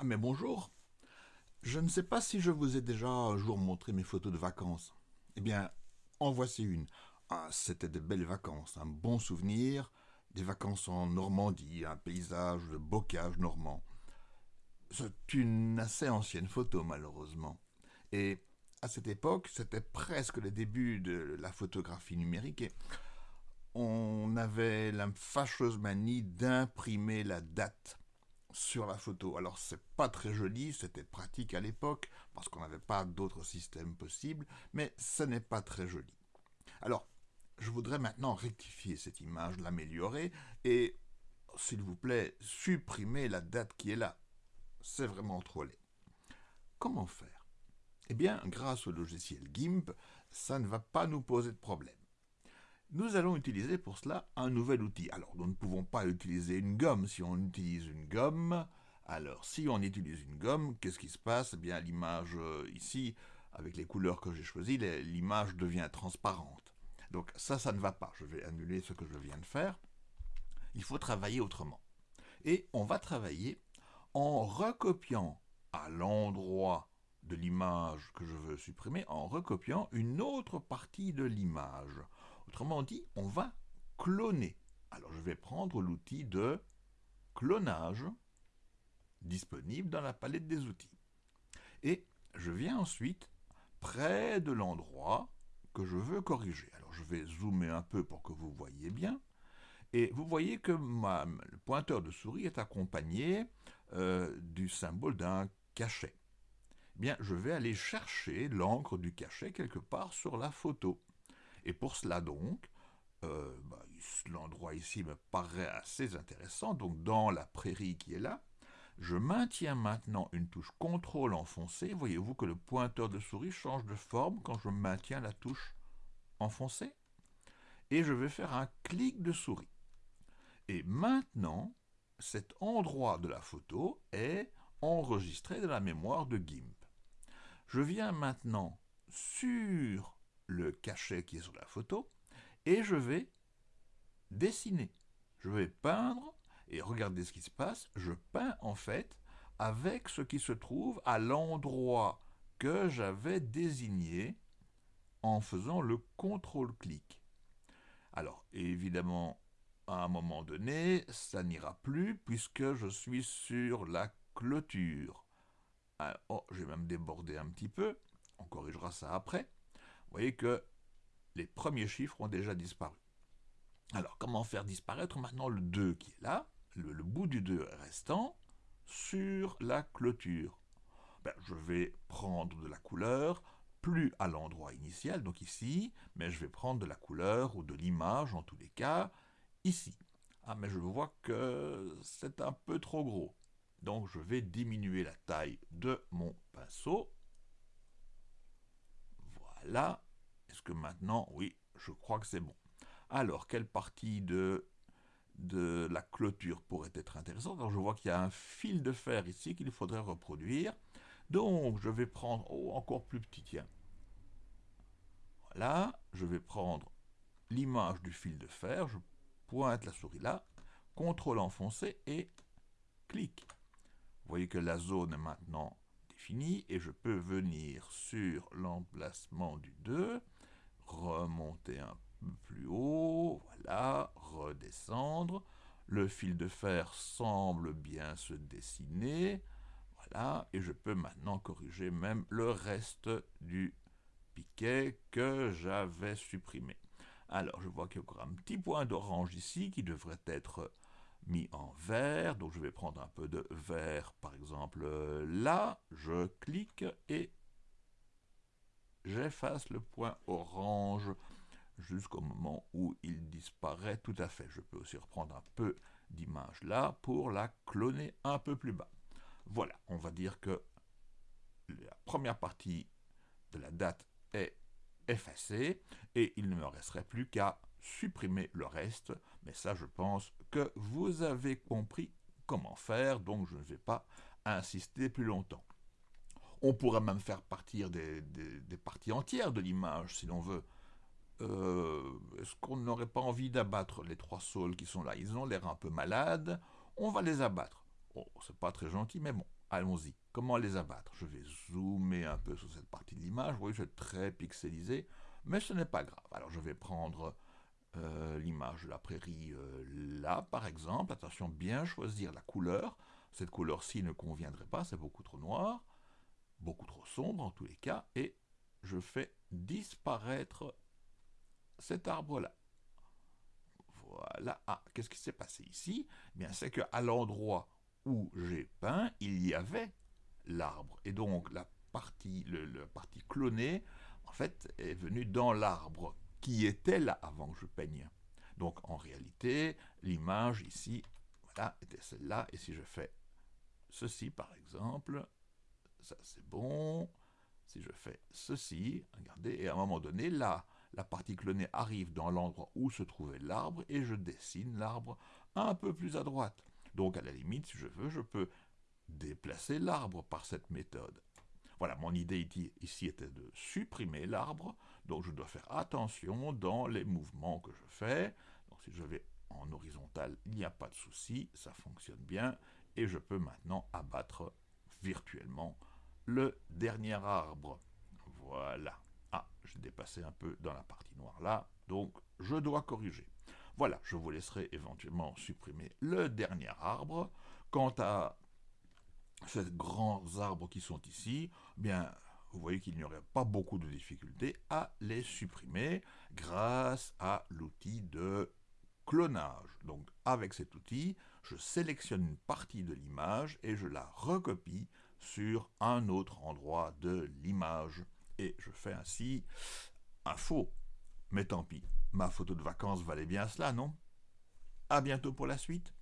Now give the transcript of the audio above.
Ah mais bonjour Je ne sais pas si je vous ai déjà un jour montré mes photos de vacances. Eh bien, en voici une. Ah, c'était de belles vacances, un bon souvenir, des vacances en Normandie, un paysage de bocage normand. C'est une assez ancienne photo malheureusement. Et à cette époque, c'était presque le début de la photographie numérique et on avait la fâcheuse manie d'imprimer la date sur la photo. Alors c'est pas très joli, c'était pratique à l'époque, parce qu'on n'avait pas d'autres systèmes possibles, mais ce n'est pas très joli. Alors, je voudrais maintenant rectifier cette image, l'améliorer, et, s'il vous plaît, supprimer la date qui est là. C'est vraiment trop laid. Comment faire? Eh bien, grâce au logiciel GIMP, ça ne va pas nous poser de problème. Nous allons utiliser pour cela un nouvel outil. Alors, nous ne pouvons pas utiliser une gomme. Si on utilise une gomme, alors si on utilise une gomme, qu'est-ce qui se passe? Eh bien, l'image euh, ici, avec les couleurs que j'ai choisies, l'image devient transparente. Donc ça, ça ne va pas. Je vais annuler ce que je viens de faire. Il faut travailler autrement. Et on va travailler en recopiant à l'endroit de l'image que je veux supprimer, en recopiant une autre partie de l'image. Autrement dit, on va cloner. Alors je vais prendre l'outil de clonage disponible dans la palette des outils. Et je viens ensuite près de l'endroit que je veux corriger. Alors je vais zoomer un peu pour que vous voyez bien. Et vous voyez que le pointeur de souris est accompagné euh, du symbole d'un cachet. Eh bien, je vais aller chercher l'encre du cachet quelque part sur la photo. Et pour cela donc, euh, bah, l'endroit ici me paraît assez intéressant, donc dans la prairie qui est là, je maintiens maintenant une touche CTRL enfoncée. Voyez-vous que le pointeur de souris change de forme quand je maintiens la touche enfoncée Et je vais faire un clic de souris. Et maintenant, cet endroit de la photo est enregistré dans la mémoire de GIMP. Je viens maintenant sur le cachet qui est sur la photo, et je vais dessiner. Je vais peindre, et regardez ce qui se passe, je peins en fait avec ce qui se trouve à l'endroit que j'avais désigné en faisant le contrôle-clic. Alors, évidemment, à un moment donné, ça n'ira plus puisque je suis sur la clôture. oh, j'ai même débordé un petit peu, on corrigera ça après vous voyez que les premiers chiffres ont déjà disparu. Alors, comment faire disparaître maintenant le 2 qui est là, le, bout du 2 restant, sur la clôture? Ben, Je vais prendre de la couleur, plus à l'endroit initial, donc ici, mais je vais prendre de la couleur ou de l'image, en tous les cas, ici. Ah, mais je vois que c'est un peu trop gros. Donc je vais diminuer la taille de mon pinceau là. Est-ce que maintenant, oui, je crois que c'est bon. Alors, quelle partie de, la clôture pourrait être intéressante? Alors, je vois qu'il y a un fil de fer ici qu'il faudrait reproduire. Donc, je vais prendre, oh, encore plus petit, tiens. Voilà, je vais prendre l'image du fil de fer, je pointe la souris là, contrôle enfoncé et clic. Vous voyez que la zone est maintenant fini et je peux venir sur l'emplacement du 2, remonter un peu plus haut, voilà, redescendre. Le fil de fer semble bien se dessiner, voilà, et je peux maintenant corriger même le reste du piquet que j'avais supprimé. Alors, je vois qu'il y a encore un petit point d'orange ici qui devrait être mis en vert. Donc je vais prendre un peu de vert, par exemple là. Je clique et j'efface le point orange jusqu'au moment où il disparaît tout à fait. Je peux aussi reprendre un peu d'image là pour la cloner un peu plus bas. Voilà, on va dire que la première partie de la date est effacée et il ne me resterait plus qu'à supprimer le reste, mais ça je pense que vous avez compris comment faire, donc je ne vais pas insister plus longtemps. On pourrait même faire partir des, parties entières de l'image si l'on veut. Euh, est-ce qu'on n'aurait pas envie d'abattre les trois saules qui sont là? Ils ont l'air un peu malades, on va les abattre. Oh, c'est pas très gentil, mais bon, allons-y. Comment les abattre? Je vais zoomer un peu sur cette partie de l'image. Vous voyez, c'est très pixelisé, mais ce n'est pas grave. Alors je vais prendre euh, l'image de la prairie euh, là, par exemple. Attention, bien choisir la couleur. Cette couleur-ci ne conviendrait pas, c'est beaucoup trop noir, beaucoup trop sombre en tous les cas, et je fais disparaître cet arbre-là. Voilà. Ah, qu'est-ce qui s'est passé ici? Eh Bien, c'est qu'à l'endroit où j'ai peint, il y avait l'arbre. Et donc, la partie, le, partie clonée, en fait, est venue dans l'arbre qui était là avant que je peigne. Donc, en réalité, l'image ici, voilà, était celle-là. Et si je fais ceci, par exemple, ça c'est bon. Si je fais ceci, regardez, et à un moment donné, là, la partie clonée arrive dans l'endroit où se trouvait l'arbre et je dessine l'arbre un peu plus à droite. Donc à la limite, si je veux, je peux déplacer l'arbre par cette méthode. Voilà, mon idée ici était de supprimer l'arbre, donc je dois faire attention dans les mouvements que je fais. Donc si je vais en horizontal, il n'y a pas de souci, ça fonctionne bien, et je peux maintenant abattre virtuellement le dernier arbre. Voilà. Ah, j'ai dépassé un peu dans la partie noire là, donc je dois corriger. Voilà, je vous laisserai éventuellement supprimer le dernier arbre. Quant à ces grands arbres qui sont ici, eh bien, vous voyez qu'il n'y aurait pas beaucoup de difficultés à les supprimer grâce à l'outil de clonage. Donc avec cet outil, je sélectionne une partie de l'image et je la recopie sur un autre endroit de l'image. Et je fais ainsi un faux. Mais tant pis, ma photo de vacances valait bien cela, non? À bientôt pour la suite